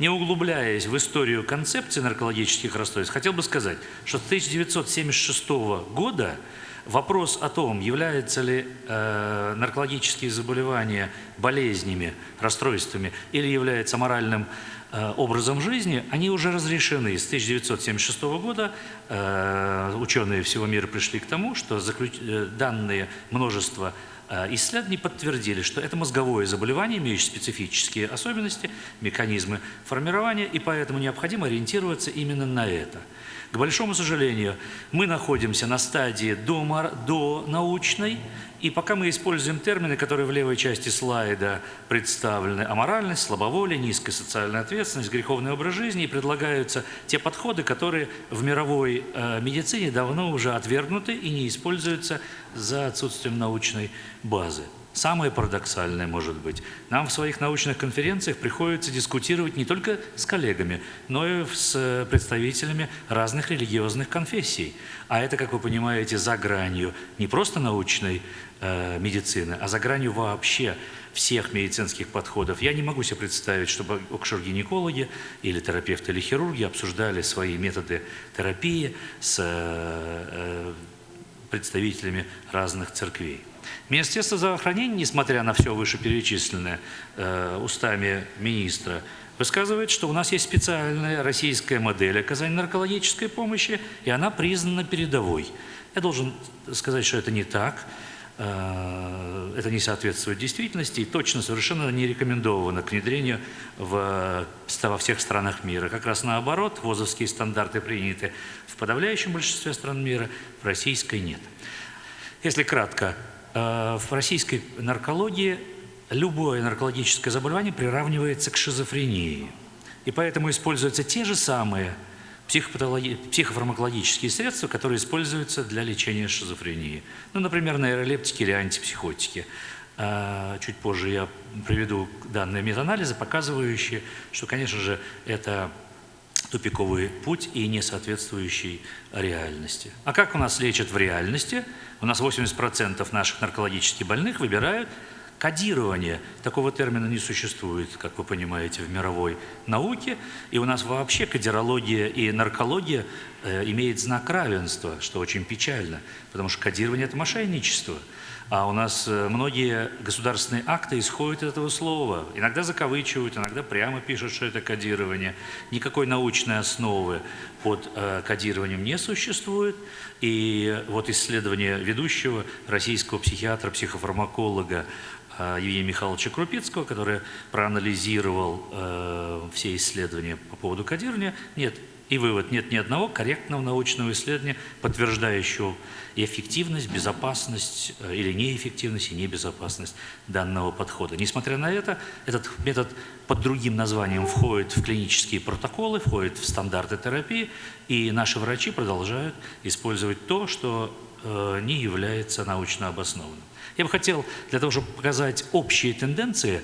Не углубляясь в историю концепции наркологических расстройств, хотел бы сказать, что с 1976 года вопрос о том, являются ли э, наркологические заболевания болезнями, расстройствами или является моральным э, образом жизни, они уже разрешены. С 1976 года э, ученые всего мира пришли к тому, что заключ... Э, данные множество Э, исследования подтвердили, что это мозговое заболевание, имеющее специфические особенности, механизмы формирования, и поэтому необходимо ориентироваться именно на это. К большому сожалению, мы находимся на стадии до, до научной, и пока мы используем термины, которые в левой части слайда представлены, аморальность, слабоволие, низкая социальная ответственность, греховный образ жизни, и предлагаются те подходы, которые в мировой э, медицине давно уже отвергнуты и не используются за отсутствием научной базы. Самое парадоксальное может быть, нам в своих научных конференциях приходится дискутировать не только с коллегами, но и с представителями разных религиозных конфессий. А это, как вы понимаете, за гранью не просто научной э, медицины, а за гранью вообще всех медицинских подходов. Я не могу себе представить, чтобы окшер-гинекологи или терапевты или хирурги обсуждали свои методы терапии с э, представителями разных церквей. Министерство здравоохранения, несмотря на все вышеперечисленное э, устами министра, высказывает, что у нас есть специальная российская модель оказания наркологической помощи, и она признана передовой. Я должен сказать, что это не так, э, это не соответствует действительности и точно совершенно не рекомендовано к внедрению в, во всех странах мира. Как раз наоборот, ВОЗовские стандарты приняты в подавляющем большинстве стран мира, в российской нет. Если кратко, в российской наркологии любое наркологическое заболевание приравнивается к шизофрении. И поэтому используются те же самые психофармакологические средства, которые используются для лечения шизофрении. Ну, например, нейролептики или антипсихотики. Э, чуть позже я приведу данные метаанализа, показывающие, что, конечно же, это тупиковый путь и не соответствующий реальности. А как у нас лечат в реальности? У нас 80% наших наркологических больных выбирают кодирование. Такого термина не существует, как вы понимаете, в мировой науке. И у нас вообще кодирология и наркология э, имеет знак равенства, что очень печально, потому что кодирование – это мошенничество. А у нас э, многие государственные акты исходят из этого слова. Иногда закавычивают, иногда прямо пишут, что это кодирование. Никакой научной основы под э, кодированием не существует. И вот исследование ведущего российского психиатра, психофармаколога э, Евгения Михайловича Крупицкого, который проанализировал э, все исследования по поводу кодирования, нет, и вывод, нет ни одного корректного научного исследования, подтверждающего эффективность, безопасность э, или неэффективность и небезопасность данного подхода. Несмотря на это, этот метод под другим названием входит в клинические протоколы, входит в стандарты терапии, и наши врачи продолжают использовать то, что э, не является научно обоснованным. Я бы хотел, для того, чтобы показать общие тенденции,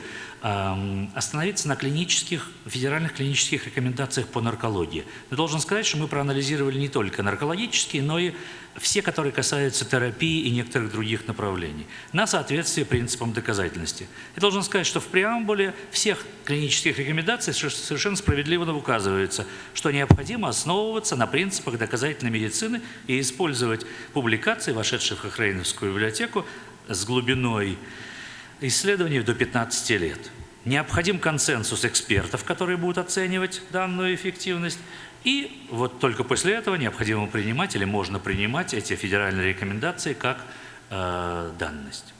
остановиться на клинических, федеральных клинических рекомендациях по наркологии. Я должен сказать, что мы проанализировали не только наркологические, но и все, которые касаются терапии и некоторых других направлений, на соответствие принципам доказательности. Я должен сказать, что в преамбуле всех клинических рекомендаций совершенно справедливо указывается, что необходимо основываться на принципах доказательной медицины и использовать публикации, вошедшие в Хохрейновскую библиотеку, с глубиной исследований до 15 лет. Необходим консенсус экспертов, которые будут оценивать данную эффективность, и вот только после этого необходимо принимать или можно принимать эти федеральные рекомендации как э, данность.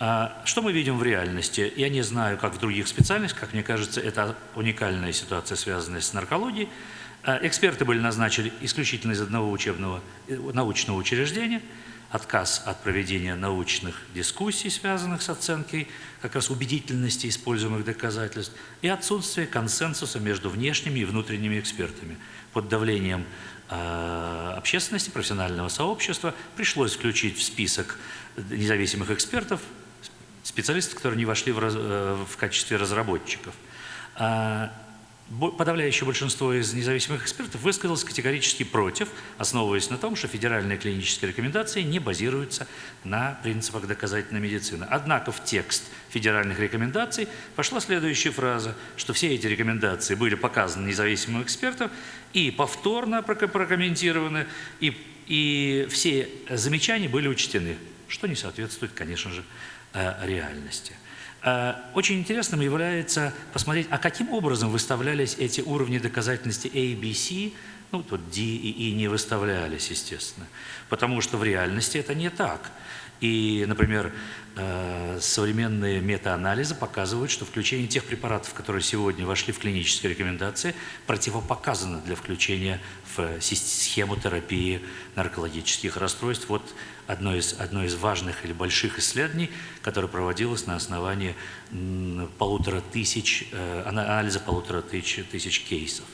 А что мы видим в реальности? Я не знаю, как в других специальностях, как мне кажется, это уникальная ситуация, связанная с наркологией. А эксперты были назначены исключительно из одного учебного, э, научного учреждения – отказ от проведения научных дискуссий, связанных с оценкой как раз убедительности используемых доказательств, и отсутствие консенсуса между внешними и внутренними экспертами. Под давлением э, общественности, профессионального сообщества пришлось включить в список независимых экспертов специалистов, которые не вошли в, раз, э, в качестве разработчиков. Подавляющее большинство из независимых экспертов высказалось категорически против, основываясь на том, что федеральные клинические рекомендации не базируются на принципах доказательной медицины. Однако в текст федеральных рекомендаций пошла следующая фраза, что все эти рекомендации были показаны независимым экспертам и повторно проко- прокомментированы, и, и все замечания были учтены, что не соответствует, конечно же, э, реальности. Э, Очень интересным является посмотреть, а каким образом выставлялись эти уровни доказательности A, B, C, ну, тут D и E не выставлялись, естественно, потому что в реальности это не так. И, например, э, современные метаанализы показывают, что включение тех препаратов, которые сегодня вошли в клинические рекомендации, противопоказано для включения в сис- схему терапии наркологических расстройств. Вот одно из, одно из важных или больших исследований, которое проводилось на основании полутора тысяч, э, ана- анализа полутора тысяч, тысяч кейсов.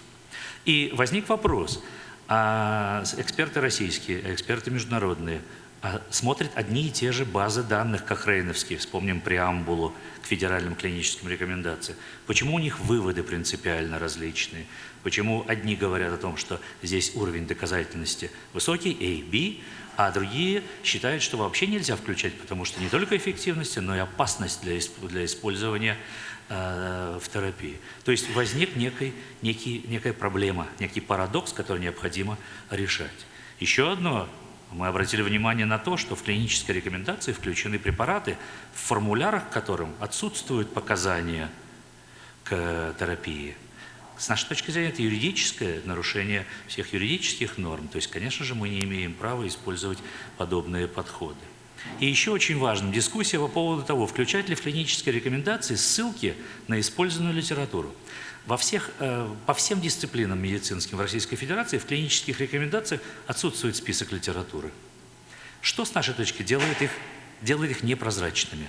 И возник вопрос, а эксперты российские, эксперты международные а смотрят одни и те же базы данных кохрейновские, вспомним преамбулу к федеральным клиническим рекомендациям. Почему у них выводы принципиально различные? Почему одни говорят о том, что здесь уровень доказательности высокий, A, B, а другие считают, что вообще нельзя включать, потому что не только эффективность, но и опасность для, для использования э, в терапии. То есть возник некий, некий, некая проблема, некий парадокс, который необходимо решать. Еще одно, мы обратили внимание на то, что в клинической рекомендации включены препараты, в формулярах которым отсутствуют показания к терапии. С нашей точки зрения, это юридическое нарушение всех юридических норм. То есть, конечно же, мы не имеем права использовать подобные подходы. И еще очень важна дискуссия по поводу того, включать ли в клинические рекомендации ссылки на использованную литературу. Во всех, э, по всем дисциплинам медицинским в Российской Федерации в клинических рекомендациях отсутствует список литературы. Что с нашей точки делает их, делает их непрозрачными?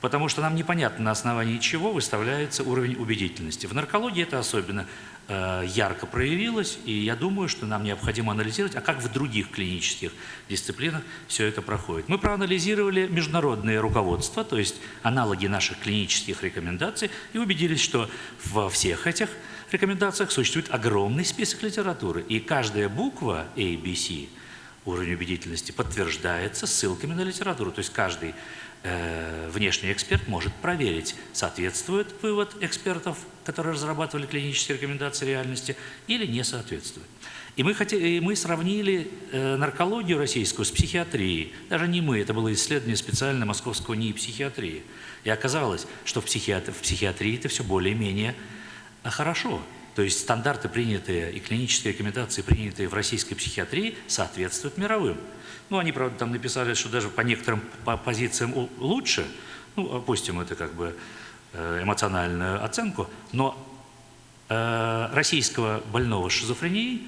Потому что нам непонятно, на основании чего выставляется уровень убедительности. В наркологии это особенно э, ярко проявилось, и я думаю, что нам необходимо анализировать, а как в других клинических дисциплинах все это проходит. Мы проанализировали международные руководства, то есть аналоги наших клинических рекомендаций, и убедились, что во всех этих рекомендациях существует огромный список литературы, и каждая буква A, B, C уровень убедительности подтверждается ссылками на литературу. То есть каждый внешний эксперт может проверить, соответствует вывод экспертов, которые разрабатывали клинические рекомендации реальности, или не соответствует. И мы, хоте- и мы сравнили э, наркологию российскую с психиатрией. Даже не мы, это было исследование специально московского НИИ психиатрии. И оказалось, что в, психиатр- в психиатрии это все более-менее а, хорошо. То есть стандарты, принятые и клинические рекомендации, принятые в российской психиатрии, соответствуют мировым. Ну, они, правда, там написали, что даже по некоторым по позициям лучше, ну, опустим это как бы э, эмоциональную оценку, но э, российского больного шизофренией,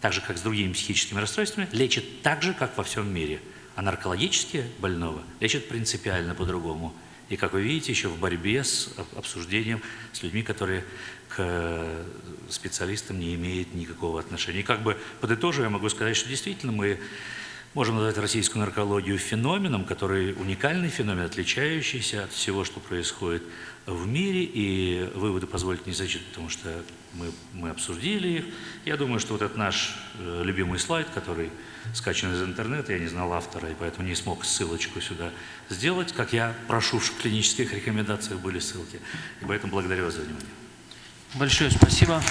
так же, как с другими психическими расстройствами, лечат так же, как во всем мире. А наркологические больного лечат принципиально по-другому. И, как вы видите, еще в борьбе с об- обсуждением с людьми, которые к э, специалистам не имеют никакого отношения. И как бы подытоживая, я могу сказать, что действительно мы можем назвать российскую наркологию феноменом, который уникальный феномен, отличающийся от всего, что происходит в мире. И выводы позволить не зачитать, потому что мы, мы обсудили их. Я думаю, что вот этот наш э, любимый слайд, который скачан из интернета, я не знал автора, и поэтому не смог ссылочку сюда сделать, как я прошу, в клинических рекомендациях были ссылки. И поэтому благодарю вас за внимание. Большое спасибо.